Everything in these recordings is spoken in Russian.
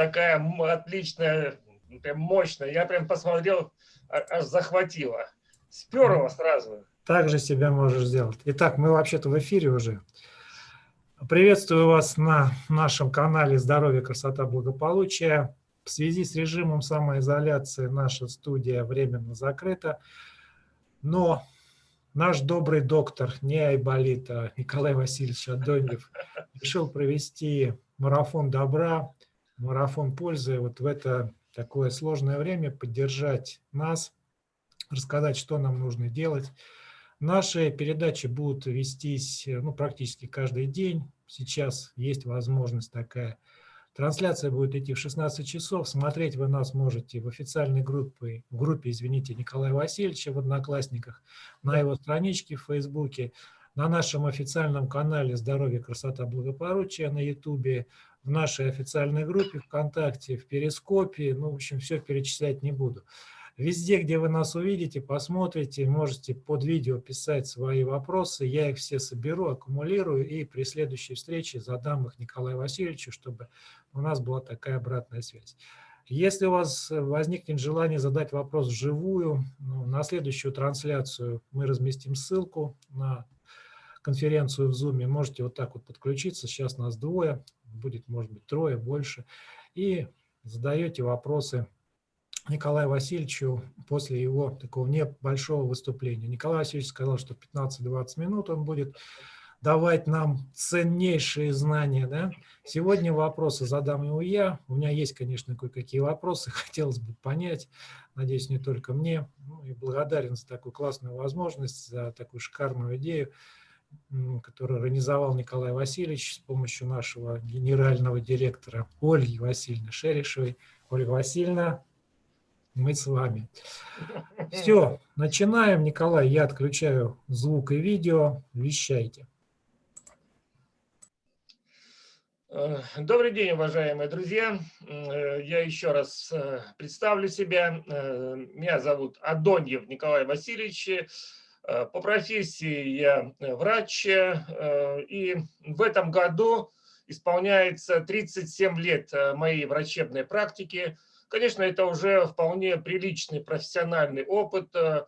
такая отличная, прям мощная. Я прям посмотрел, а, аж захватило. Сперло сразу. Так же себя можешь сделать. Итак, мы вообще-то в эфире уже. Приветствую вас на нашем канале «Здоровье, красота, благополучие». В связи с режимом самоизоляции наша студия временно закрыта, но наш добрый доктор, не Айболит, а Николай Васильевич Адоньев, решил провести марафон добра, марафон пользы вот в это такое сложное время, поддержать нас, рассказать, что нам нужно делать. Наши передачи будут вестись ну, практически каждый день. Сейчас есть возможность такая. Трансляция будет идти в 16 часов. Смотреть вы нас можете в официальной группе, в группе, извините, Николая Васильевича в Одноклассниках, на его страничке в Фейсбуке, на нашем официальном канале «Здоровье, красота, благополучие» на Ютубе, в нашей официальной группе ВКонтакте, в Перископе. Ну, в общем, все перечислять не буду. Везде, где вы нас увидите, посмотрите, можете под видео писать свои вопросы. Я их все соберу, аккумулирую и при следующей встрече задам их Николаю Васильевичу, чтобы у нас была такая обратная связь. Если у вас возникнет желание задать вопрос вживую, ну, на следующую трансляцию мы разместим ссылку на конференцию в Zoom. Можете вот так вот подключиться. Сейчас нас двое, будет, может быть, трое, больше. И задаете вопросы Николаю Васильевичу после его такого небольшого выступления. Николай Васильевич сказал, что 15-20 минут он будет давать нам ценнейшие знания. Да? Сегодня вопросы задам его я. У меня есть, конечно, кое-какие вопросы, хотелось бы понять. Надеюсь, не только мне. Ну, и благодарен за такую классную возможность, за такую шикарную идею, которую организовал Николай Васильевич с помощью нашего генерального директора Ольги Васильевны Шерешевой. Ольга Васильевна, мы с вами. Все, начинаем. Николай, я отключаю звук и видео. Вещайте. Э, добрый день, уважаемые друзья. Э, я еще раз э, представлю себя. Меня зовут Адоньев Николай Васильевич. По профессии я врач. И в этом году исполняется 37 лет моей врачебной практики – Конечно, это уже вполне приличный профессиональный опыт. Э,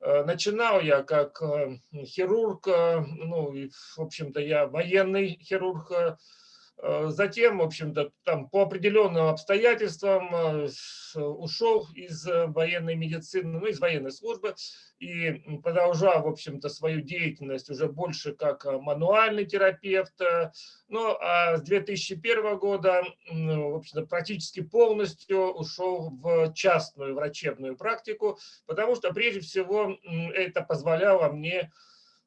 э, начинал я как э, хирург, ну, и, в общем-то, я военный хирург, Э, затем, в общем-то, там по определенным обстоятельствам э, ушел из э, военной медицины, ну, из военной службы и продолжал, в общем-то, свою деятельность уже больше как мануальный терапевт. Ну, а с 2001 года, в общем-то, практически полностью ушел в частную врачебную практику, потому что, прежде всего, это позволяло мне Э,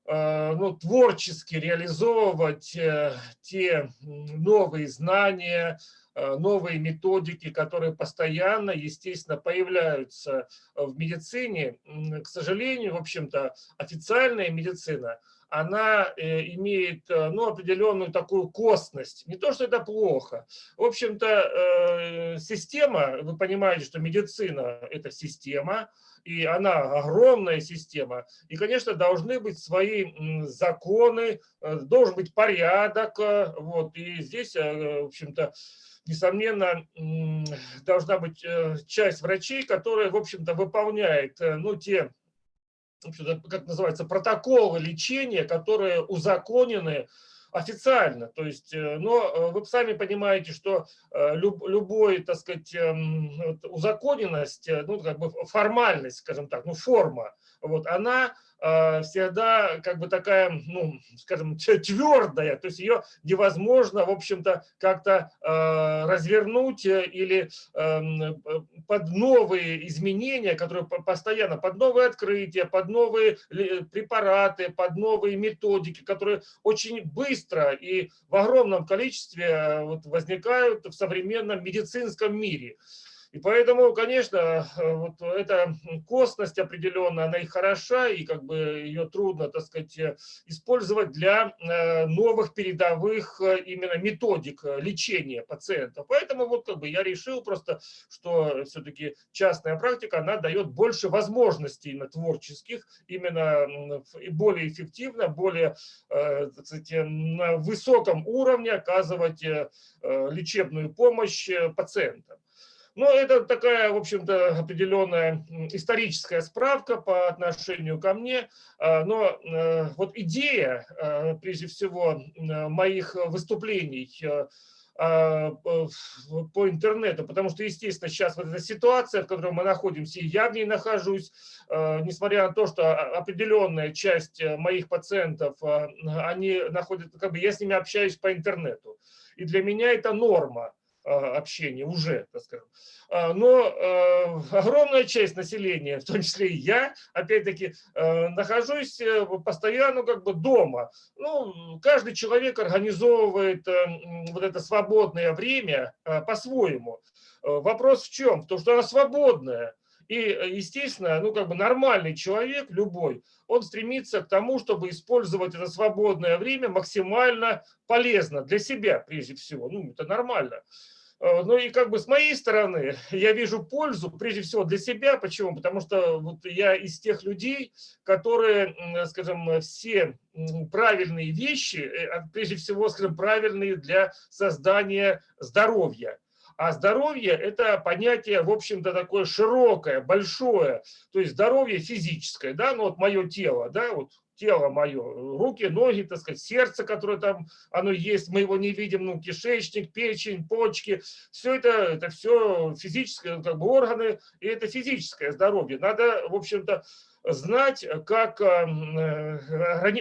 ну, творчески реализовывать э, те новые знания, э, новые методики, которые постоянно, естественно, появляются в медицине. К сожалению, в общем-то, официальная медицина, она имеет ну, определенную такую костность. Не то, что это плохо. В общем-то, система, вы понимаете, что медицина – это система, и она огромная система, и, конечно, должны быть свои законы, э, должен быть порядок, э, вот, и здесь, э, в общем-то, несомненно, должна быть часть врачей, которая, в общем-то, выполняет, ну, те, как называется, протоколы лечения, которые узаконены официально. То есть, э, но э, вы сами понимаете, что э, люб, любой, так сказать, эм, узаконенность, ну, как бы формальность, скажем так, ну, форма, вот, она всегда как бы такая, ну, скажем, твердая, то есть ее невозможно, в общем-то, как-то э, развернуть или эм, под новые изменения, которые постоянно, под новые открытия, под новые препараты, под новые методики, которые очень быстро и в огромном количестве э, вот возникают в современном медицинском мире. И поэтому, конечно, вот эта костность определенная, она и хороша, и как бы ее трудно, так сказать, использовать для новых передовых именно методик лечения пациента. Поэтому вот как бы я решил просто, что все-таки частная практика, она дает больше возможностей именно творческих, именно и более эффективно, более, так сказать, на высоком уровне оказывать лечебную помощь пациентам. Но это такая, в общем-то, определенная историческая справка по отношению ко мне. А, но э, вот идея, э, прежде всего, моих выступлений э, а, по интернету, потому что, естественно, сейчас вот эта ситуация, в которой мы находимся, и я в ней нахожусь, несмотря на то, что определенная часть моих пациентов, они находятся, как бы я с ними общаюсь по интернету. И для меня это норма. А, общения уже, так скажем. А, но а, огромная часть населения, в том числе и я, опять-таки, нахожусь э, постоянно как бы дома. Ну, каждый человек организовывает э, вот это свободное время по-своему. Вопрос в чем? В том, что оно свободное. И, естественно, ну, как бы нормальный человек, любой, он стремится к тому, чтобы использовать это свободное время максимально полезно для себя, прежде всего. Ну, это нормально. Э, ну и как бы с моей стороны я вижу пользу прежде всего для себя. Почему? Потому что вот я из тех людей, которые, скажем, все правильные вещи, э, а прежде всего, скажем, правильные для создания здоровья. А здоровье – это понятие, в общем-то, такое широкое, большое. То есть здоровье физическое, да, ну вот мое тело, да, вот тело мое, руки, ноги, так сказать, сердце, которое там, оно есть, мы его не видим, ну, кишечник, печень, почки, все это, это все физическое, как бы органы, и это физическое здоровье. Надо, в общем-то, знать, как э,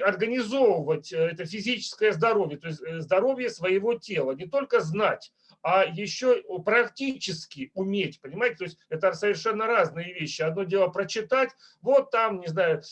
организовывать это физическое здоровье, то есть э, здоровье своего тела, не только знать, а еще практически уметь, понимаете, то есть это совершенно разные вещи. Одно дело прочитать, вот там, не знаю,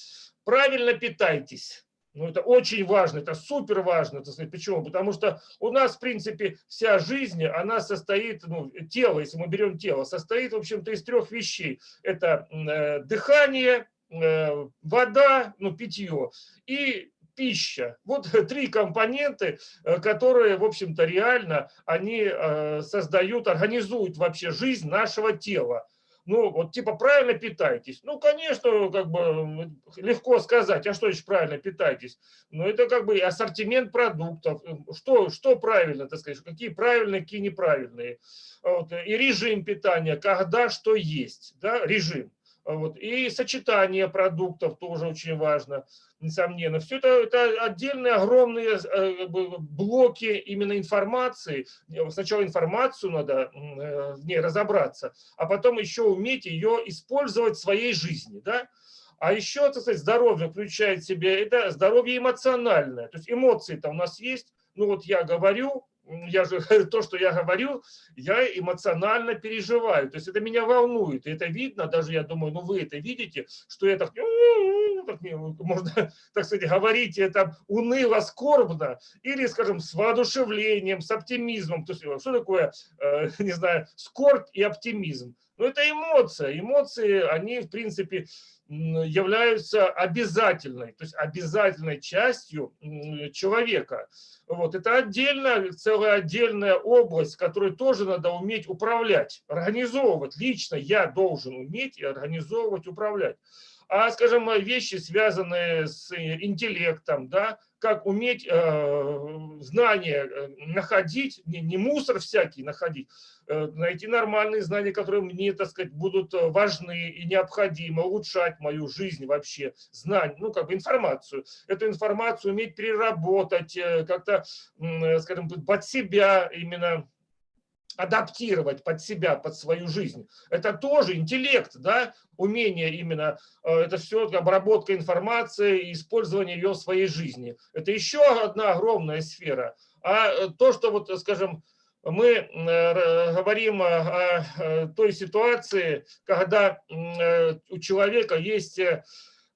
правильно питайтесь. Ну, это очень важно, это супер важно. Так. Почему? Потому что у нас, в принципе, вся жизнь, она состоит, ну, тело, если мы берем тело, состоит, в общем-то, из трех вещей. Это э, дыхание, э, вода, ну, питье и пища. Вот три компоненты, э, которые, в общем-то, реально, они э, создают, организуют вообще жизнь нашего тела ну, вот типа правильно питайтесь. Ну, конечно, как бы легко сказать, а что еще правильно питайтесь? Ну, это как бы ассортимент продуктов, что, что правильно, так сказать, какие правильные, какие неправильные. Вот, и режим питания, когда что есть, да, режим. Вот. И сочетание продуктов тоже очень важно, несомненно. Все это, это отдельные огромные э, блоки именно информации. Сначала информацию надо э, в ней разобраться, а потом еще уметь ее использовать в своей жизни. Да? А еще, так сказать, здоровье включает в себе, это здоровье эмоциональное. То есть эмоции-то у нас есть. Ну вот я говорю, я же, то, что я говорю, я эмоционально переживаю. То есть это меня волнует. И это видно, даже я думаю, ну вы это видите, что я так, так можно, так сказать, говорить это уныло, скорбно, или, скажем, с воодушевлением, с оптимизмом. То есть что такое, э, не знаю, скорбь и оптимизм? Ну это эмоция. Эмоции, они, в принципе, являются обязательной, то есть обязательной частью человека. Вот. Это отдельная, целая отдельная область, которую тоже надо уметь управлять, организовывать. Лично я должен уметь и организовывать, управлять. А, скажем, вещи, связанные с интеллектом, да, как уметь э, знания э, находить, не, не мусор всякий находить, э, найти нормальные знания, которые мне, так сказать, будут э, важны и необходимы, улучшать мою жизнь вообще, знания, ну, как бы информацию. Эту информацию уметь переработать, э, как-то, э, скажем, под себя именно адаптировать под себя, под свою жизнь. Это тоже интеллект, да, умение именно, э, это все обработка информации и использование ее в своей жизни. Это еще одна огромная сфера. А э, то, что вот, скажем, мы э, говорим о той ситуации, когда у человека есть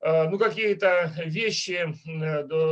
ну, какие-то вещи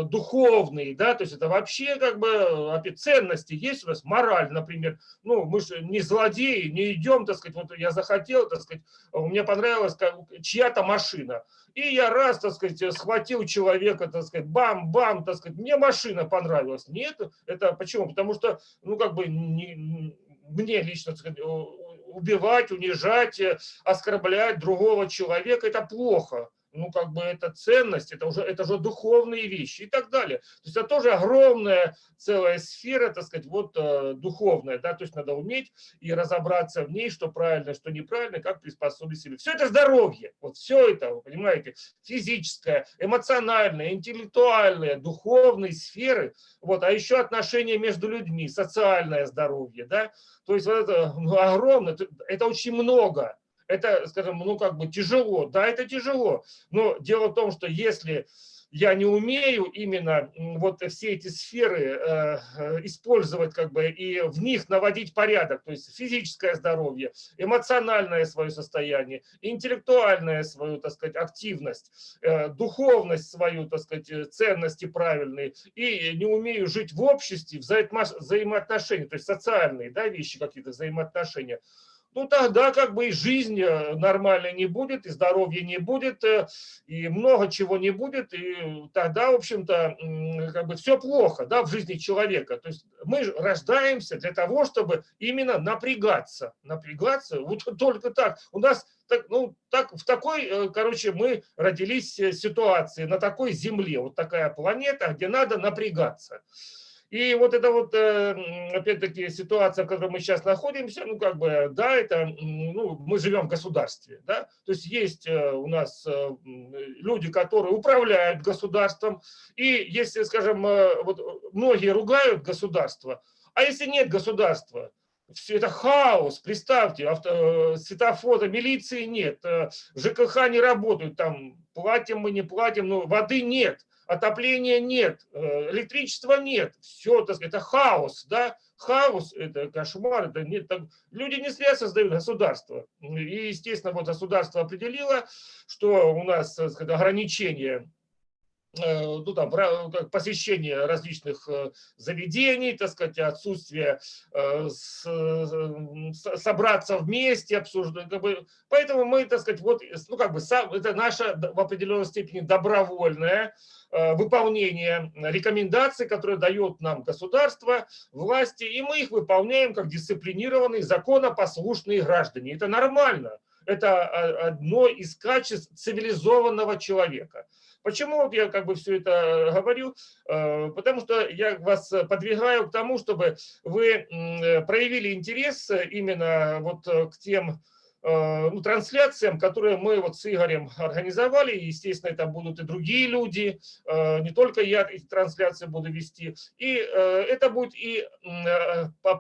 духовные, да, то есть это вообще как бы ценности есть у нас, мораль, например, ну, мы же не злодеи, не идем, так сказать, вот я захотел, так сказать, мне понравилась чья-то машина, и я раз, так сказать, схватил человека, так сказать, бам-бам, так сказать, мне машина понравилась. Нет, это почему? Потому что, ну, как бы, не, мне лично, так сказать, убивать, унижать, оскорблять другого человека, это плохо ну, как бы это ценность, это уже, это уже духовные вещи и так далее. То есть это тоже огромная целая сфера, так сказать, вот э, духовная, да, то есть надо уметь и разобраться в ней, что правильно, что неправильно, как приспособить себе. Все это здоровье, вот все это, вы понимаете, физическое, эмоциональное, интеллектуальное, духовные сферы, вот, а еще отношения между людьми, социальное здоровье, да, то есть вот это ну, огромное, это очень много это, скажем, ну как бы тяжело. Да, это тяжело. Но дело в том, что если я не умею именно вот все эти сферы э, э, использовать как бы и в них наводить порядок, то есть физическое здоровье, эмоциональное свое состояние, интеллектуальная свою, так сказать, активность, э, духовность свою, так сказать, ценности правильные, и не умею жить в обществе, взаимоотношения, то есть социальные да, вещи какие-то, взаимоотношения, ну тогда как бы и жизнь э, нормальной не будет, и здоровья не будет, э, и много чего не будет, и тогда, в общем-то, как бы все плохо да, в жизни человека. То есть мы рождаемся для того, чтобы именно напрягаться, напрягаться, вот только так. У нас так, ну, так, в такой, э, короче, мы родились ситуации, на такой земле, вот такая планета, где надо напрягаться. И вот это вот, э, опять-таки, ситуация, в которой мы сейчас находимся, ну, как бы, да, это, ну, мы живем в государстве, да, то есть есть э, у нас э, люди, которые управляют государством, и если, скажем, вот многие ругают государство, а если нет государства, все это хаос, представьте, авто, светофора, милиции нет, ЖКХ не работают, там платим мы, не платим, но воды нет отопления нет, э, электричества нет, все, так сказать, это хаос, да, хаос, это кошмар, это нет, так, люди не зря создают государство. И, естественно, вот государство определило, что у нас так сказать, ограничения Э, ну, там, посещение различных э, заведений, так сказать, отсутствие э, собраться вместе, обсуждать. Как бы, поэтому мы, так сказать, вот, ну, как бы, это наше в определенной степени добровольное выполнение рекомендаций, которые дает нам государство, власти, и мы их выполняем как дисциплинированные, законопослушные граждане. Это нормально. Это одно из качеств цивилизованного человека. Почему вот я как бы все это э, говорю? Э, потому что я вас подвигаю к тому, чтобы вы э, проявили интерес именно вот к тем ну, трансляциям, которые мы вот с Игорем организовали. Естественно, это будут и другие люди, э, не только я эти трансляции буду вести. И э, это будет и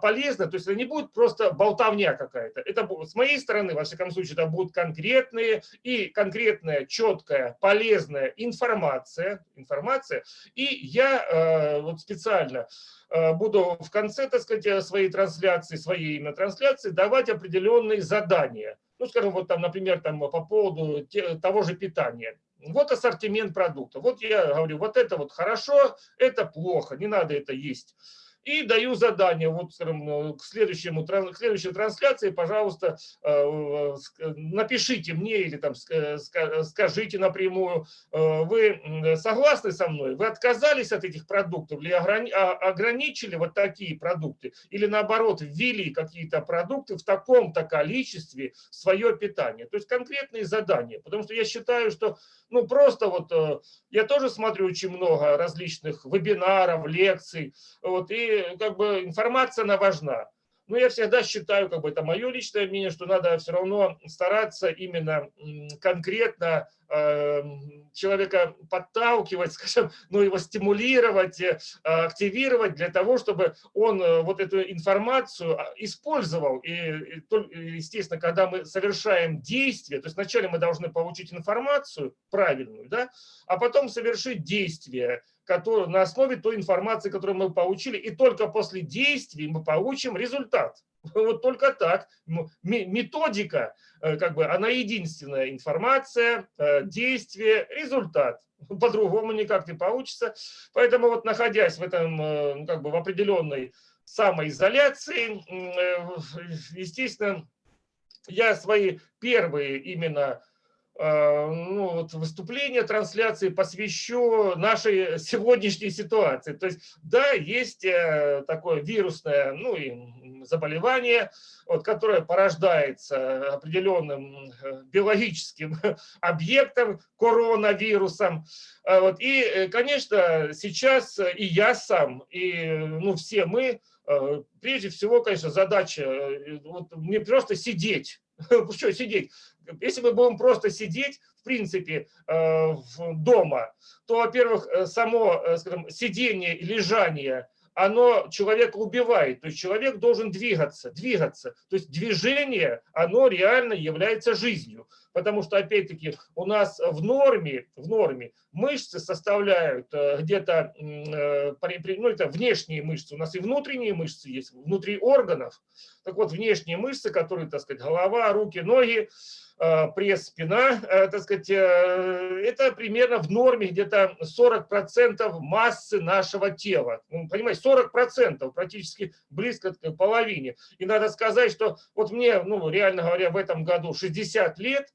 полезно, то есть это не будет просто болтовня какая-то. Это будет, с моей стороны, во всяком случае, это будут конкретные и конкретная, четкая, полезная информация. информация. И я вот специально буду в конце, так сказать, своей трансляции, своей именно трансляции давать определенные задания ну, скажем, вот там, например, там по поводу того же питания. Вот ассортимент продуктов. Вот я говорю, вот это вот хорошо, это плохо, не надо это есть и даю задание, вот, скажем, э, к, следующему, к следующей трансляции, пожалуйста, э, напишите мне или там скажите напрямую, э, вы согласны со мной, вы отказались от этих продуктов или а, ограничили вот такие продукты, или наоборот ввели какие-то продукты в таком-то количестве в свое питание. То есть конкретные задания, потому что я считаю, что ну просто вот я тоже смотрю очень много различных вебинаров, лекций, вот, и как бы информация, она важна. Но я всегда считаю, как бы это мое личное мнение, что надо все равно стараться именно конкретно э, человека подталкивать, скажем, ну его стимулировать, э, активировать для того, чтобы он э, вот эту информацию а, использовал. И, естественно, когда мы совершаем действие, то есть вначале мы должны получить информацию правильную, да, а потом совершить действие, который, на основе той информации, которую мы получили, и только после действий мы получим результат. Вот только так. Методика, э, как бы, она единственная. Информация, э, действие, результат. По-другому никак не получится. Поэтому вот находясь в этом, э, ну, как бы, в определенной самоизоляции, естественно, я свои первые именно ну, вот выступление, трансляции посвящу нашей сегодняшней ситуации. То есть, да, есть э, такое вирусное ну, и заболевание, вот, которое порождается определенным э, биологическим объектом, коронавирусом. А вот, и, э, конечно, сейчас и я сам, и ну, все мы, прежде всего, конечно, задача вот, не просто сидеть, что сидеть, если мы будем просто сидеть, в принципе, э, дома, то, во-первых, э, само, э, скажем, сидение лежание, оно человека убивает. То есть человек должен двигаться, двигаться. То есть движение, оно реально является жизнью. Потому что, опять-таки, у нас в норме, в норме мышцы составляют где-то, ну это внешние мышцы, у нас и внутренние мышцы есть, внутри органов. Так вот, внешние мышцы, которые, так сказать, голова, руки, ноги, Э, пресс, спина, э, так сказать, э, это примерно в норме где-то 40% массы нашего тела. Ну, понимаете, 40% практически близко к половине. И надо сказать, что вот мне, ну, реально говоря, в этом году 60 лет,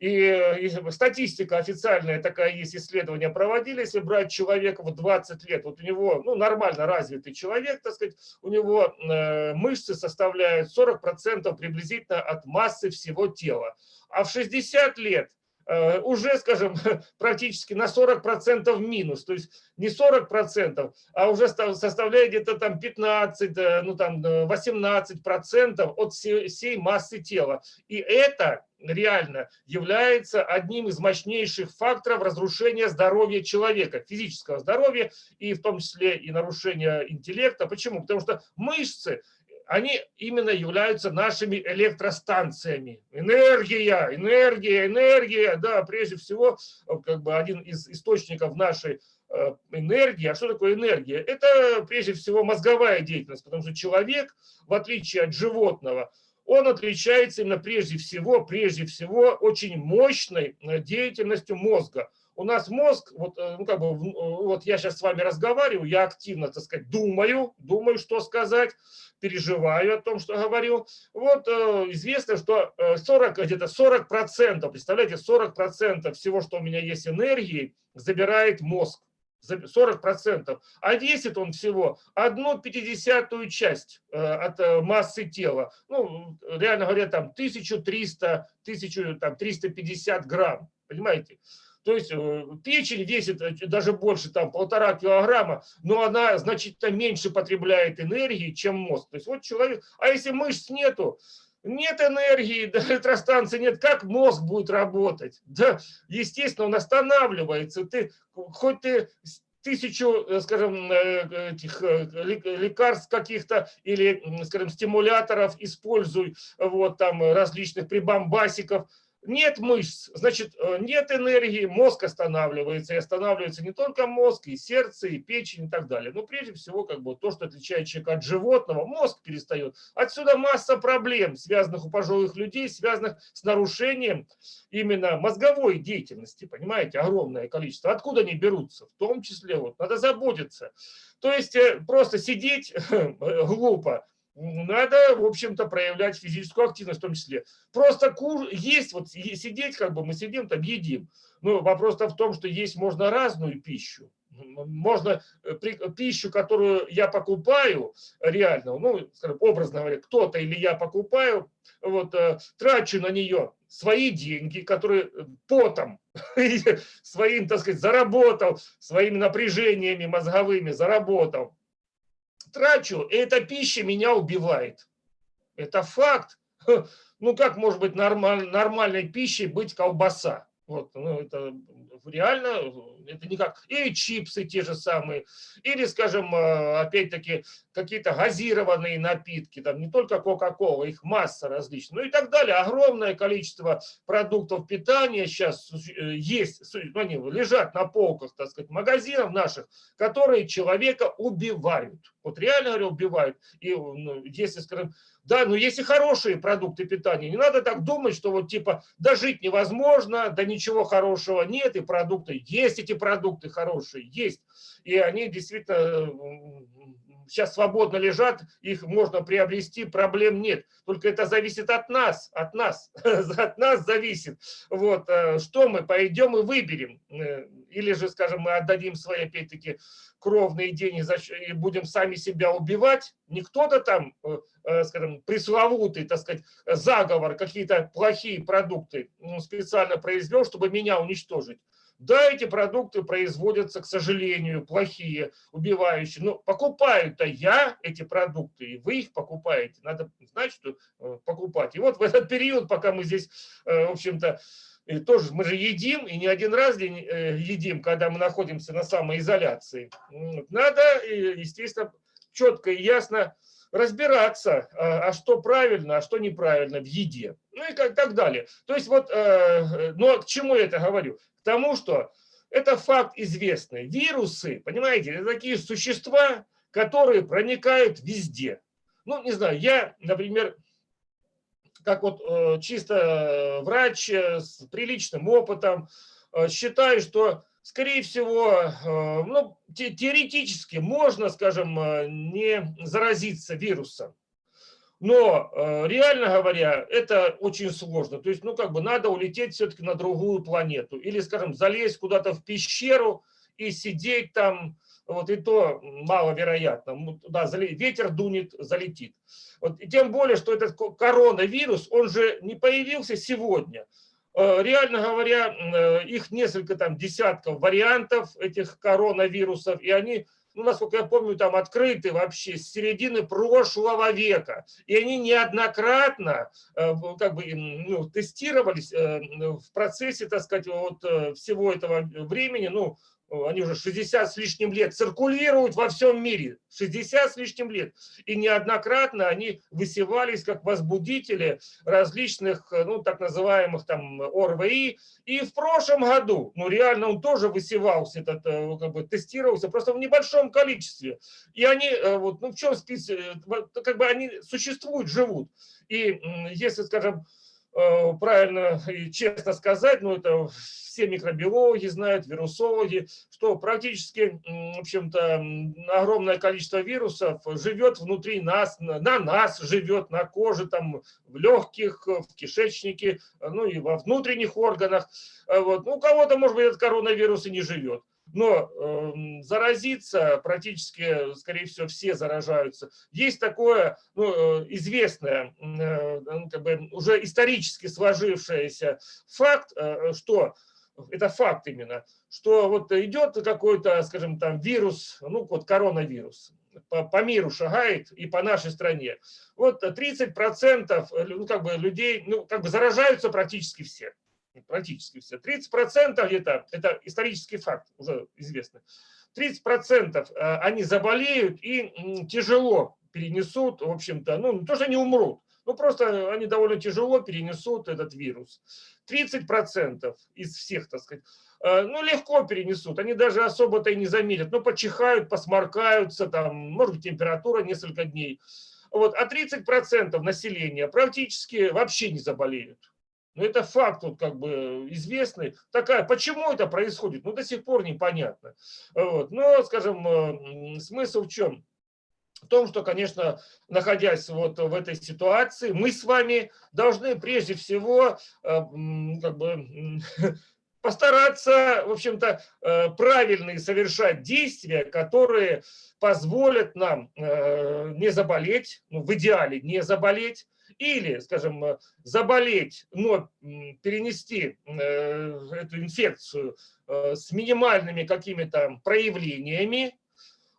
и статистика официальная такая есть, исследования проводили, если брать человека в 20 лет, вот у него, ну, нормально развитый человек, так сказать, у него э, мышцы составляют 40% приблизительно от массы всего тела. А в 60 лет э, уже, скажем, практически на 40% минус, то есть не 40%, а уже составляет где-то там 15, э, ну там 18% от всей массы тела. И это реально является одним из мощнейших факторов разрушения здоровья человека, физического здоровья и в том числе и нарушения интеллекта. Почему? Потому что мышцы они именно являются нашими электростанциями. Энергия, энергия, энергия, да, прежде всего, как бы один из источников нашей э, энергии. А что такое энергия? Это прежде всего мозговая деятельность, потому что человек, в отличие от животного, он отличается именно прежде всего, прежде всего очень мощной э, деятельностью мозга. У нас мозг, вот, э, ну, как бы, э, вот я сейчас с вами разговариваю, я активно, так сказать, думаю, думаю, что сказать, переживаю о том, что говорю. Вот известно, что 40, где-то 40 процентов, представляете, 40 процентов всего, что у меня есть энергии, забирает мозг. 40%, а весит он всего одну пятидесятую часть э, от э, массы тела. Ну, реально говоря, там 1300, 1350 грамм, понимаете? То есть э, печень весит даже больше, там полтора килограмма, но она значительно меньше потребляет энергии, чем мозг. То есть вот человек, а если мышц нету, нет энергии, да, электростанции нет, как мозг будет работать? Да, естественно, он останавливается. Ты, хоть ты тысячу, э, скажем, э, этих э, лекарств каких-то или, скажем, стимуляторов используй, вот там различных прибамбасиков, нет мышц, значит, э, нет энергии, мозг останавливается. И останавливается не только мозг, и сердце, и печень, и так далее. Но прежде всего, как бы то, что отличает человека от животного, мозг перестает. Отсюда масса проблем, связанных у пожилых людей, связанных с нарушением именно мозговой деятельности. Понимаете, огромное количество. Откуда они берутся? В том числе, вот, надо заботиться. То есть э, просто сидеть глупо надо, в общем-то, проявлять физическую активность в том числе. Просто кур... есть, вот сидеть, как бы мы сидим, там едим. Но вопрос-то в том, что есть можно разную пищу. Можно э, пищу, которую я покупаю реально, ну, скажем, образно говоря, кто-то или я покупаю, вот, э, трачу на нее свои деньги, которые э, потом своим, так сказать, заработал, своими напряжениями мозговыми заработал трачу, и эта пища меня убивает. Это факт. Ну как может быть нормаль, нормальной пищей быть колбаса? Вот, ну, это реально, это никак. И чипсы те же самые, или, скажем, э, опять-таки, какие-то газированные напитки, там не только Кока-Кола, их масса различных, ну и так далее. Огромное количество продуктов питания сейчас э, есть, ну, они лежат на полках, так сказать, магазинов наших, которые человека убивают Вот реально, говорю, убивают. И ну, если, скажем, да, но есть и хорошие продукты питания. Не надо так думать, что вот типа, да жить невозможно, да ничего хорошего нет, и продукты, есть эти продукты хорошие, есть. И они действительно сейчас свободно лежат, их можно приобрести, проблем нет. Только это зависит от нас, от нас, от нас зависит. Вот, э, что мы пойдем и выберем. Э, или же, скажем, мы отдадим свои, опять-таки, кровные деньги и будем сами себя убивать. Не кто-то там, э, скажем, пресловутый, так сказать, заговор, какие-то плохие продукты специально произвел, чтобы меня уничтожить. Да, эти продукты производятся, к сожалению, плохие, убивающие, но покупаю-то я эти продукты, и вы их покупаете. Надо знать, что э, покупать. И вот в этот период, пока мы здесь, э, в общем-то, тоже мы же едим, и не один раз э, едим, когда мы находимся на самоизоляции. Надо, естественно, четко и ясно разбираться, а, а что правильно, а что неправильно в еде. Ну и как, так далее. То есть вот, но к чему я это говорю? к тому, что это факт известный. Вирусы, понимаете, это такие существа, которые проникают везде. Ну, не знаю, я, например, как вот э, чисто врач э, с приличным опытом, э, считаю, что, скорее всего, ну, теоретически можно, скажем, не заразиться вирусом. Но э, реально говоря, это очень сложно. То есть, ну, как бы надо улететь все-таки на другую планету. Или, скажем, залезть куда-то в пещеру и сидеть там, вот и то маловероятно. Да, ветер дунет, залетит. Вот, и тем более, что этот коронавирус, он же не появился сегодня. Э, реально говоря, э, их несколько там десятков вариантов этих коронавирусов, и они ну, насколько я помню, там открыты вообще с середины прошлого века. И они неоднократно э, как бы, ну, тестировались в процессе, так сказать, вот всего этого времени, ну, они уже 60 с лишним лет циркулируют во всем мире, 60 с лишним лет. И неоднократно они высевались как возбудители различных, ну, так называемых там ОРВИ. И в прошлом году, ну, реально он тоже высевался, этот, э, как бы тестировался, просто в небольшом количестве. И они, э, вот, ну, в чем список, э, как бы они существуют, живут. И если, скажем, Э, правильно и честно сказать, ну это все микробиологи знают, вирусологи, что практически, в общем-то, огромное количество вирусов живет внутри нас, на нас живет, на коже, там, в легких, в кишечнике, ну и во внутренних органах. Э, вот. Ну, у кого-то, может быть, этот коронавирус и не живет но э, заразиться практически, скорее всего, все заражаются. Есть такое ну, э, известное, э, ну, как бы уже исторически сложившийся факт, э, что это факт именно, что вот идет какой-то, скажем, там вирус, ну вот коронавирус, по, по миру шагает и по нашей стране. Вот 30% ну, как бы людей, ну как бы заражаются практически все практически все. 30% где-то, это исторический факт, уже известно, 30% э, они заболеют и тяжело перенесут, в общем-то, ну, не то, что они умрут, ну, просто они довольно тяжело перенесут этот вирус. 30% из всех, так сказать, э, ну, легко перенесут, они даже особо-то и не заметят, ну, почихают, посморкаются, там, может быть, температура несколько дней. Вот, а 30% населения практически вообще не заболеют. Но это факт вот как бы известный. Такая, почему это происходит, ну до сих пор непонятно. Вот. Но, скажем, э, смысл в чем? В том, что, конечно, находясь вот в этой ситуации, мы с вами должны прежде всего э, как бы, постараться, в общем-то, э, правильные совершать действия, которые позволят нам не заболеть, ну, в идеале не заболеть, или, скажем, э, заболеть, но перенести э, эту инфекцию э, с минимальными какими-то проявлениями,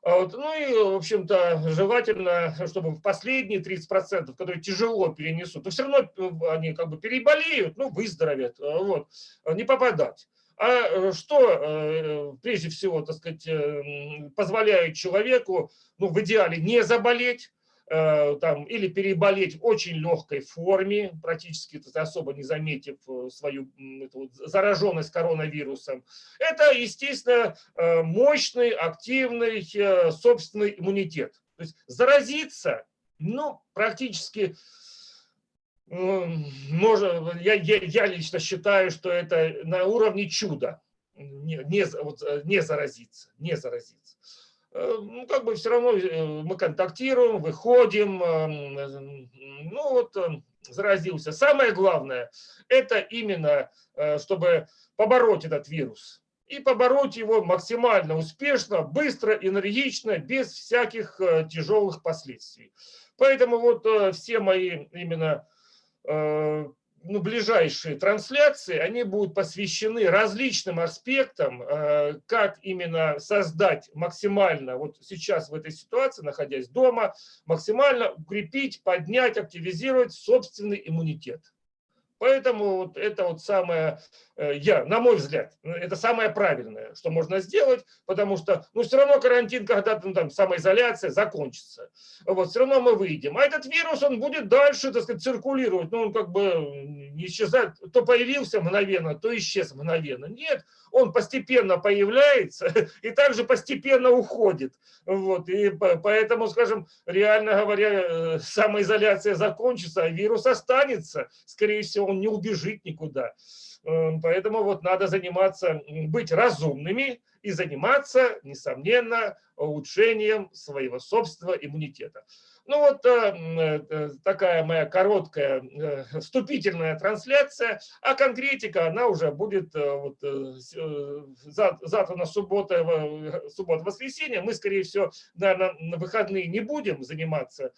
а ну и, в общем-то, желательно, чтобы в последние 30%, которые тяжело перенесут, то все равно они как бы переболеют, ну, выздоровят, вот, не попадать. А что, прежде всего, так сказать, позволяет человеку, ну, в идеале не заболеть, там, или переболеть в очень легкой форме, практически особо не заметив э, свою вот зараженность коронавирусом. Это, естественно, э, мощный, активный собственный иммунитет. То есть заразиться, ну, практически, можно, я, я, я лично считаю, что это на уровне чуда, не, не, вот, э, не заразиться, не заразиться. Э, ну, как бы все равно э, мы контактируем, выходим, ну вот заразился. Самое главное, это именно, чтобы побороть этот вирус. И побороть его максимально успешно, быстро, энергично, без всяких тяжелых последствий. Поэтому вот все мои именно ну, ближайшие трансляции, они будут посвящены различным аспектам, э, как именно создать максимально, вот сейчас в этой ситуации, находясь дома, максимально укрепить, поднять, активизировать собственный иммунитет. Поэтому вот это вот самое, э, я, на мой взгляд, ну, это самое правильное, что можно сделать, потому что, ну, все равно карантин, когда-то, ну, там, самоизоляция закончится. Вот, все равно мы выйдем. А этот вирус, он будет дальше, так сказать, циркулировать. Ну, он как бы не исчезает. То появился мгновенно, то исчез мгновенно. Нет, он постепенно появляется и также постепенно уходит. Вот, и поэтому, скажем, реально говоря, э, самоизоляция закончится, а вирус останется. Скорее всего, он не убежит никуда. Эм, поэтому вот надо заниматься, быть разумными и заниматься, несомненно, улучшением своего собственного иммунитета. Ну вот э, э, такая моя короткая э, вступительная трансляция, а конкретика, она уже будет вот, завтра на субботу, субботу-воскресенье. Мы, скорее всего, наверное, на выходные не будем заниматься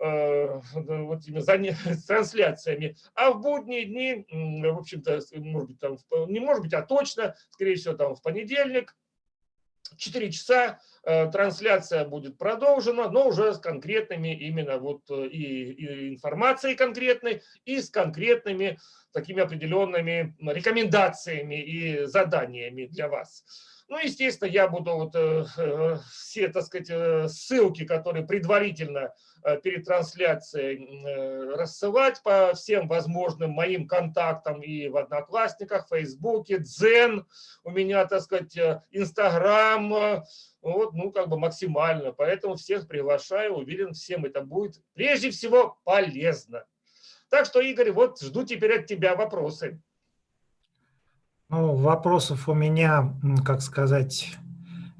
вот этими трансляциями, а в будние дни, в общем-то, может быть, там, не может быть, а точно, скорее всего, там в понедельник, 4 часа э, трансляция будет продолжена, но уже с конкретными именно вот э, и, и информацией конкретной, и с конкретными такими определенными рекомендациями и заданиями для вас. Ну, естественно, я буду вот э, э, все, так сказать, э, ссылки, которые предварительно перед трансляцией рассылать по всем возможным моим контактам и в Одноклассниках, Фейсбуке, Дзен, у меня, так сказать, Инстаграм, вот, ну, как бы максимально. Поэтому всех приглашаю, уверен, всем это будет прежде всего полезно. Так что, Игорь, вот жду теперь от тебя вопросы. Ну, вопросов у меня, как сказать,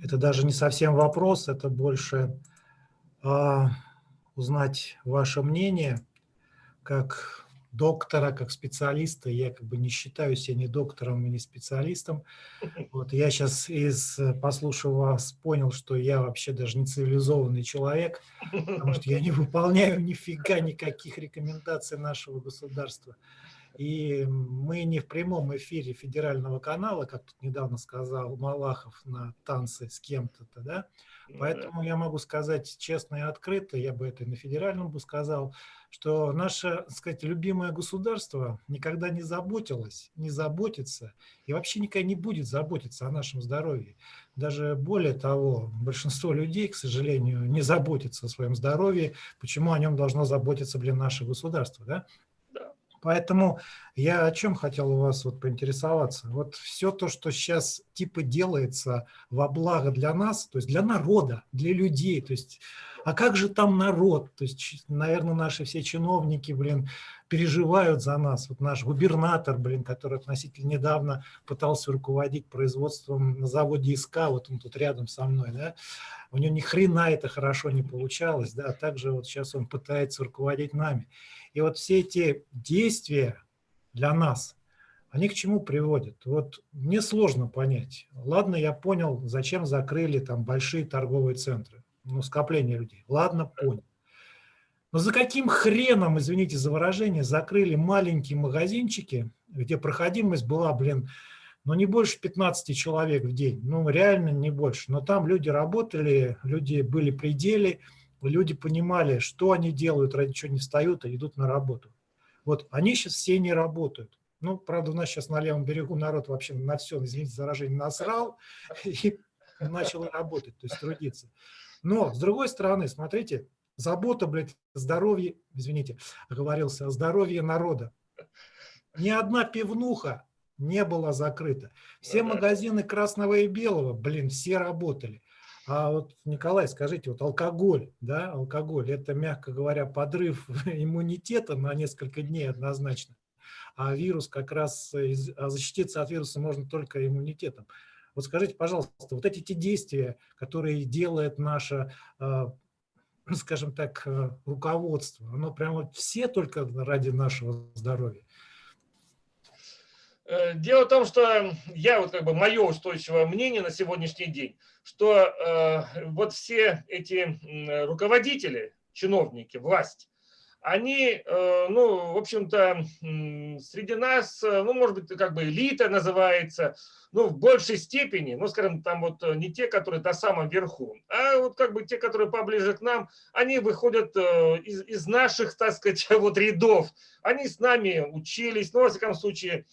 это даже не совсем вопрос, это больше э, узнать ваше мнение как доктора, как специалиста. Я как бы не считаю себя ни доктором, ни специалистом. Вот я сейчас, из, послушав вас, понял, что я вообще даже не цивилизованный человек, потому что я не выполняю нифига никаких рекомендаций нашего государства. И мы не в прямом эфире федерального канала, как тут недавно сказал Малахов на танцы с кем-то, да? Ну Поэтому я могу сказать честно и открыто, я бы это и на федеральном бы сказал, что наше, так сказать, любимое государство никогда не заботилось, не заботится и вообще никогда не будет заботиться о нашем здоровье. Даже более того, большинство людей, к сожалению, не заботится о своем здоровье. Почему о нем должно заботиться, блин, наше государство, да? Поэтому я о чем хотел у вас вот поинтересоваться. Вот все то, что сейчас типа делается во благо для нас, то есть для народа, для людей, то есть, а как же там народ? То есть, наверное, наши все чиновники, блин, переживают за нас. Вот наш губернатор, блин, который относительно недавно пытался руководить производством на заводе ИСК, вот он тут рядом со мной, да, у него ни хрена это хорошо не получалось, да, также вот сейчас он пытается руководить нами. И вот все эти действия для нас, они к чему приводят? Вот мне сложно понять. Ладно, я понял, зачем закрыли там большие торговые центры, ну, скопление людей. Ладно, понял. Но за каким хреном, извините за выражение, закрыли маленькие магазинчики, где проходимость была, блин, ну не больше 15 человек в день, ну реально не больше. Но там люди работали, люди были пределе, люди понимали, что они делают, ради чего не встают, а идут на работу. Вот они сейчас все не работают. Ну, правда, у нас сейчас на левом берегу народ вообще на все, извините за выражение, насрал и начал работать, то есть трудиться. Но, с другой стороны, смотрите, забота, блядь, здоровье, извините, оговорился, о здоровье народа. Ни одна пивнуха не была закрыта. Все магазины красного и белого, блин, все работали. А вот, Николай, скажите, вот алкоголь, да, алкоголь, это, мягко говоря, подрыв иммунитета на несколько дней однозначно. А вирус как раз, а защититься от вируса можно только иммунитетом. Вот скажите, пожалуйста, вот эти те действия, которые делает наше, а, скажем так, э, руководство, оно прямо все только ради нашего здоровья? Э, дело в том, что я, вот как бы мое устойчивое мнение на сегодняшний день, что э, вот все эти руководители, чиновники, власть, они, э, ну, в общем-то, среди нас, э, ну, может быть, как бы элита называется, ну, в большей степени, ну, скажем, там вот э, не те, которые на самом верху, а вот как бы те, которые поближе к нам, они выходят из, из наших, так сказать, вот рядов. Они с нами учились, ну, во всяком случае,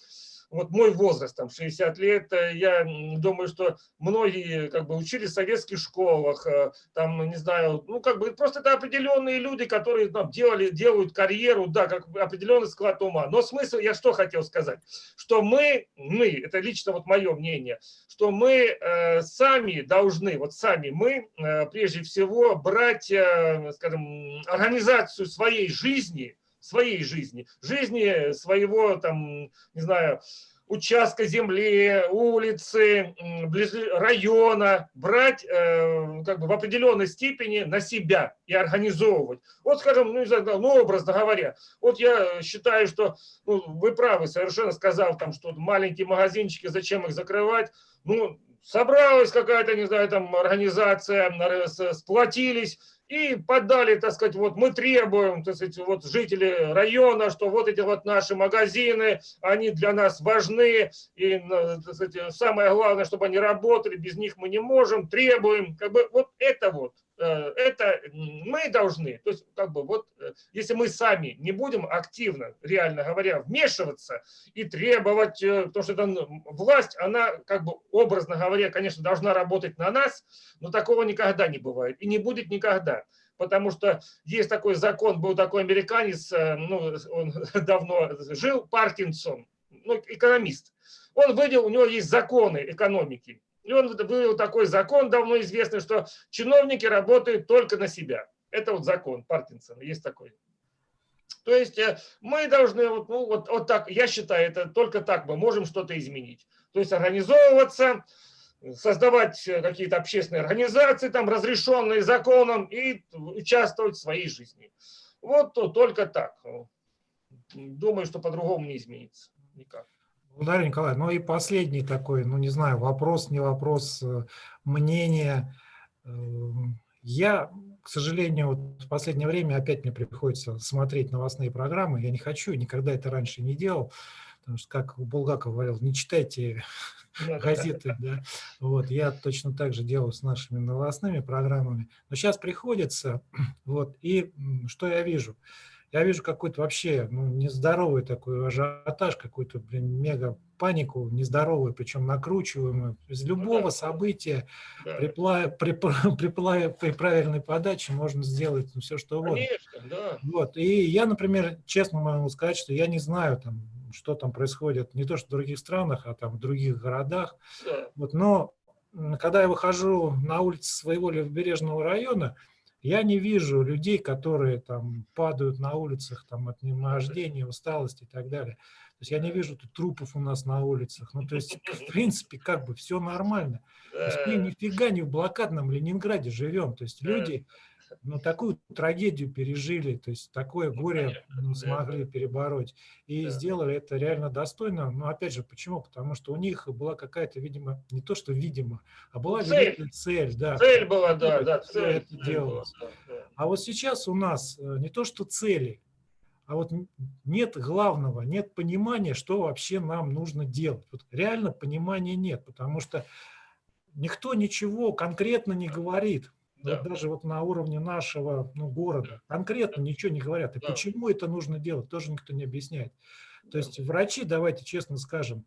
вот мой возраст, там 60 лет, э, я думаю, что многие как бы учились в советских школах, э, там, не знаю, ну как бы просто это определенные люди, которые там, делали, делают карьеру, да, как определенный склад ума. Но смысл, я что хотел сказать, что мы, мы, это лично вот мое мнение, что мы э, сами должны, вот сами мы, э, прежде всего, брать, э, скажем, организацию своей жизни, своей жизни, жизни своего, там, не знаю, участка земли, улицы, района, брать э, как бы в определенной степени на себя и организовывать. Вот, скажем, ну, ну образно говоря, вот я считаю, что ну, вы правы, совершенно сказав, там, что маленькие магазинчики, зачем их закрывать, ну, собралась какая-то, не знаю, там организация, сплотились, и подали, так сказать, вот мы требуем, так сказать, вот жители района, что вот эти вот наши магазины, они для нас важны, и, так сказать, самое главное, чтобы они работали, без них мы не можем, требуем, как бы вот это вот это мы должны, то есть как бы вот, э, если мы сами не будем активно, реально говоря, вмешиваться и требовать, э, потому что это власть, она как бы образно говоря, конечно, должна работать на нас, но такого никогда не бывает и не будет никогда. Потому что есть такой закон, был такой американец, ну, он давно жил, Паркинсон, ну, экономист. Он выделил, у него есть законы экономики. И он вывел такой закон давно известный, что чиновники работают только на себя. Это вот закон Паркинсона, есть такой. То есть э, мы должны, вот, ну, вот, вот так, я считаю, это только так мы можем что-то изменить. То есть организовываться, создавать э, какие-то общественные организации, там, разрешенные законом, и участвовать в своей жизни. Вот только так. Думаю, что по-другому не изменится никак. Благодарю, Николай. Ну и последний такой, ну не знаю, вопрос, не вопрос, э, мнение. Эм, я, к сожалению, вот в последнее время опять мне приходится смотреть новостные программы. Я не хочу, никогда это раньше не делал. Потому что, как Булгаков говорил, не читайте газеты. Да? Вот, я точно так же делаю с нашими новостными программами. Но сейчас приходится, вот, и что я вижу? Я вижу какой-то вообще ну, нездоровый такой ажиотаж, какую-то, блин, мега панику нездоровую, причем накручиваемую. Из ну любого ну, события да. при, при, при, при правильной подаче можно сделать ну, все, что угодно. Конечно, да. Вот. И я, например, честно могу сказать, что я не знаю, там, что там происходит, не то что в других странах, а там в других городах. Да. Вот, но когда я выхожу на улицы своего левобережного района, я не вижу людей, которые там падают на улицах там, от немождения, усталости и так далее. То есть я не вижу тут трупов у нас на улицах. Ну, то есть, в принципе, как бы все нормально. То есть мы нифига не в блокадном Ленинграде живем. То есть люди ну, такую трагедию пережили, то есть такое ну, горе ну, смогли перебороть. И да. сделали это реально достойно. Но опять же, почему? Потому что у них была какая-то, видимо, не то, что видимо, а была цель. цель. Да, цель была, да, да, цель. Это делалось. Была, да, да. А вот сейчас у нас э, не то, что цели, а вот нет главного, нет понимания, что вообще нам нужно делать. Вот реально понимания нет, потому что никто ничего конкретно не говорит. Да. Вот даже вот на уровне нашего ну, города конкретно ничего не говорят. И да. почему это нужно делать, тоже никто не объясняет. То есть врачи, давайте честно скажем,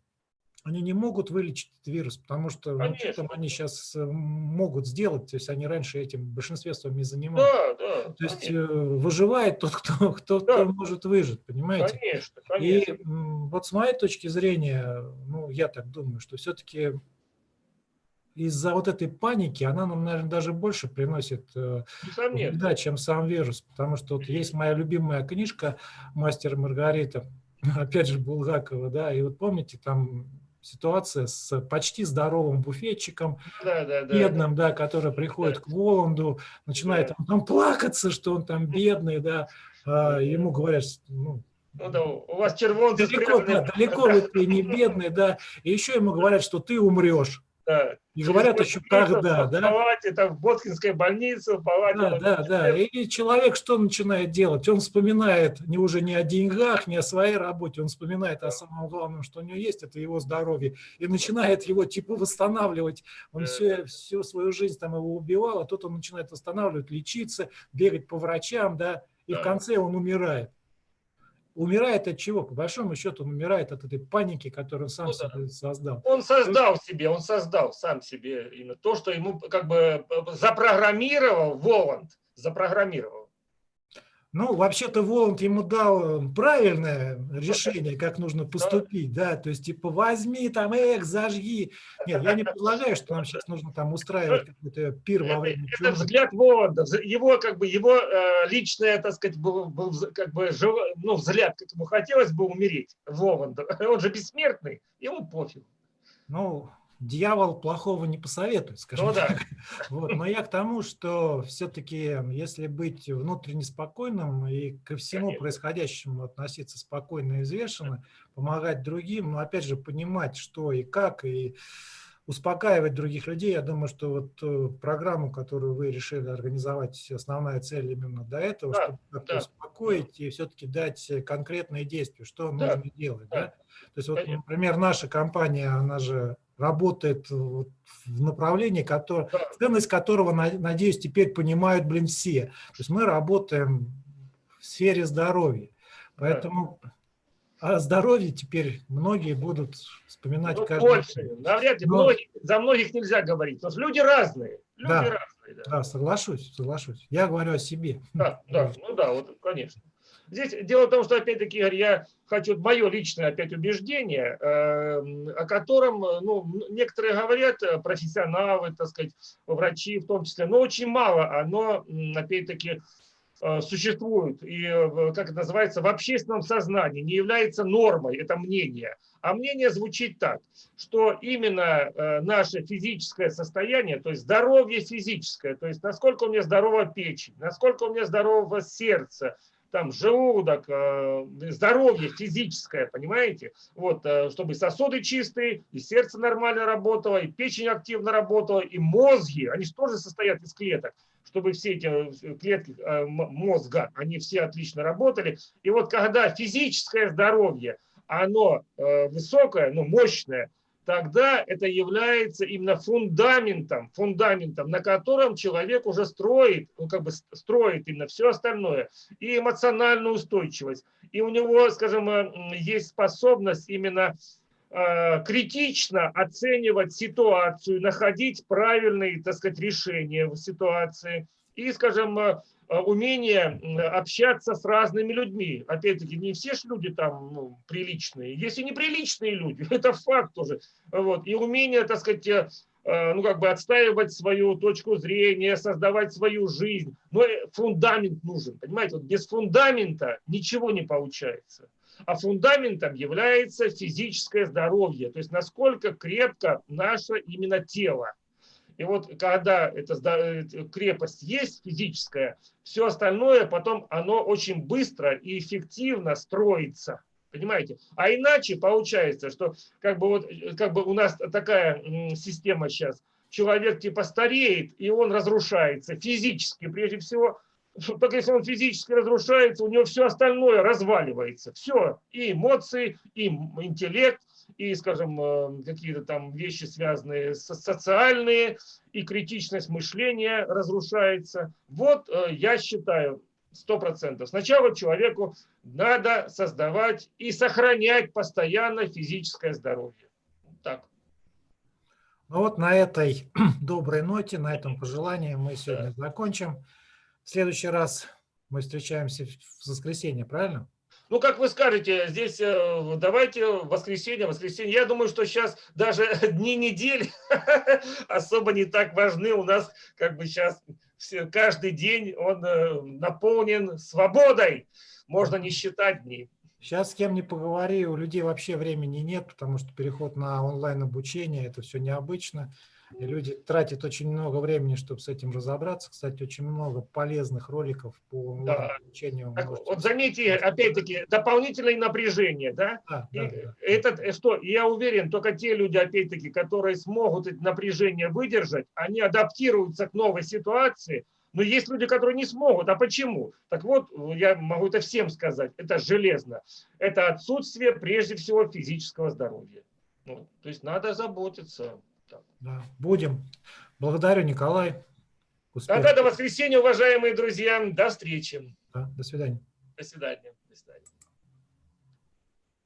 они не могут вылечить этот вирус, потому что ну, что там они сейчас э, могут сделать, то есть они раньше этим в большинстве своем не занимались. Да, да, то есть конечно. Э, выживает тот, кто, кто, да. кто может выжить, понимаете? Конечно, конечно. И вот с моей точки зрения, ну, я так думаю, что все-таки из-за вот этой паники она нам, наверное, даже больше приносит э, вреда, чем сам вирус. Потому что вот есть моя любимая книжка «Мастер Маргарита», опять же, Булгакова, да, и вот помните, там ситуация с почти здоровым буфетчиком, да, да, да, бедным, да, который приходит да. к Воланду, начинает да. там плакаться, что он там бедный, да, а ему говорят, ну, ну да, у вас червонцы далеко, да, далеко вы не бедный, да, и еще ему говорят, что ты умрешь. Да. И говорят еще когда, да? В палате, там, в Боткинской больнице, в палате. Да, да, да. И человек что начинает делать? Он вспоминает не уже не о деньгах, не о своей работе, он вспоминает о самом главном, что у него есть, это его здоровье. И начинает его типа восстанавливать. Он все, всю свою жизнь там его убивал, а тут он начинает восстанавливать, лечиться, бегать по врачам, да, и в конце он умирает. Умирает от чего? По большому счету он умирает от этой паники, которую он сам ну, себе создал. Он создал себе, он создал сам себе именно то, что ему как бы э, запрограммировал Воланд, запрограммировал. Ну, вообще-то Воланд ему дал правильное решение, как нужно поступить, да, то есть, типа, возьми там, эх, зажги. Нет, я не предлагаю, что нам сейчас нужно там устраивать какой-то пир во время Это, это взгляд Воланда, его, как бы, его э, личное, так сказать, был, был как бы, жив, ну, взгляд, как ему хотелось бы умереть, Воланда. Он же бессмертный, ему пофиг. Ну, дьявол плохого не посоветует, скажем ну, так. Да. Вот. Но я к тому, что все-таки, если быть внутренне спокойным и ко всему Конечно. происходящему относиться спокойно и взвешенно, помогать другим, но опять же понимать, что и как, и успокаивать других людей. Я думаю, что вот э, программу, которую вы решили организовать, основная цель именно до этого, да, чтобы как-то да. успокоить и все-таки дать конкретные действия, что да. нужно делать. Да. Да? То есть, вот, например, наша компания, она же работает в направлении, которое, ценность которого, надеюсь, теперь понимают, блин, все. То есть мы работаем в сфере здоровья. Поэтому о здоровье теперь многие будут вспоминать ну, каждый больше. день. Навряд ли. Но... Многих, за многих нельзя говорить, потому что люди разные. Люди да, разные. Да. да, соглашусь, соглашусь. Я говорю о себе. Да, да, ну да, вот, конечно. Здесь дело в том, что, опять-таки, я хочу, мое личное опять убеждение, эм, о котором, ну, некоторые говорят, э, профессионалы, так сказать, врачи в том числе, но очень мало оно, опять-таки, э, существует и, как это называется, в общественном сознании, не является нормой, это мнение. А мнение звучит так, что именно э, наше физическое состояние, то есть здоровье физическое, то есть насколько у меня здорова печень, насколько у меня здорово сердце, там желудок, э, здоровье физическое, понимаете? Вот, э, чтобы сосуды чистые, и сердце нормально работало, и печень активно работала, и мозги, они же тоже состоят из клеток, чтобы все эти э, клетки мозга, они все отлично работали. И вот когда физическое здоровье, оно высокое, ну, мощное, тогда это является именно фундаментом, фундаментом, на котором человек уже строит, ну, как бы строит именно все остальное, и эмоциональную устойчивость. И у него, скажем, э, есть способность именно э, критично оценивать ситуацию, находить правильные, так сказать, решения в ситуации. И, скажем, э, умение общаться с разными людьми. Опять-таки, не все же люди там ну, приличные. Есть и неприличные люди, это факт тоже. Вот. И умение, так сказать, э, э, ну, как бы отстаивать свою точку зрения, создавать свою жизнь. Но фундамент нужен, понимаете? Вот без фундамента ничего не получается. А фундаментом является физическое здоровье, то есть насколько крепко наше именно тело. И вот когда эта крепость есть физическая, все остальное потом оно очень быстро и эффективно строится. Понимаете? А иначе получается, что как бы, вот, как бы у нас такая система сейчас. Человек типа стареет, и он разрушается физически, прежде всего. Только если он физически разрушается, у него все остальное разваливается. Все, и эмоции, и интеллект, и, скажем, э, какие-то там вещи, связанные с социальные, и критичность мышления разрушается. Вот э, я считаю, сто процентов. Сначала человеку надо создавать и сохранять постоянно физическое здоровье. Так. Ну вот на этой доброй ноте, на этом пожелании мы сегодня да. закончим. В следующий раз мы встречаемся в воскресенье, правильно? Ну, как вы скажете, здесь э, давайте воскресенье, воскресенье. Я думаю, что сейчас даже дни недели особо не так важны. У нас как бы сейчас каждый день он э, наполнен свободой. Можно не считать дни. Сейчас с кем не поговори, у людей вообще времени нет, потому что переход на онлайн обучение, это все необычно. И люди тратят очень много времени, чтобы с этим разобраться. Кстати, очень много полезных роликов по Да. обучению. Так, можете вот заметьте, опять-таки, дополнительное напряжение, да? Да, И да, да. этот, э, что, я уверен, только те люди, опять-таки, которые смогут это напряжение выдержать, они адаптируются к новой ситуации. Но есть люди, которые не смогут. А почему? Так вот, я могу это всем сказать. Это железно. Это отсутствие, прежде всего, физического здоровья. Ну, то есть надо заботиться. Да, будем. Благодарю, Николай. Успехов. Тогда до воскресенья, уважаемые друзья. До встречи. Да, до свидания. До свидания. До свидания.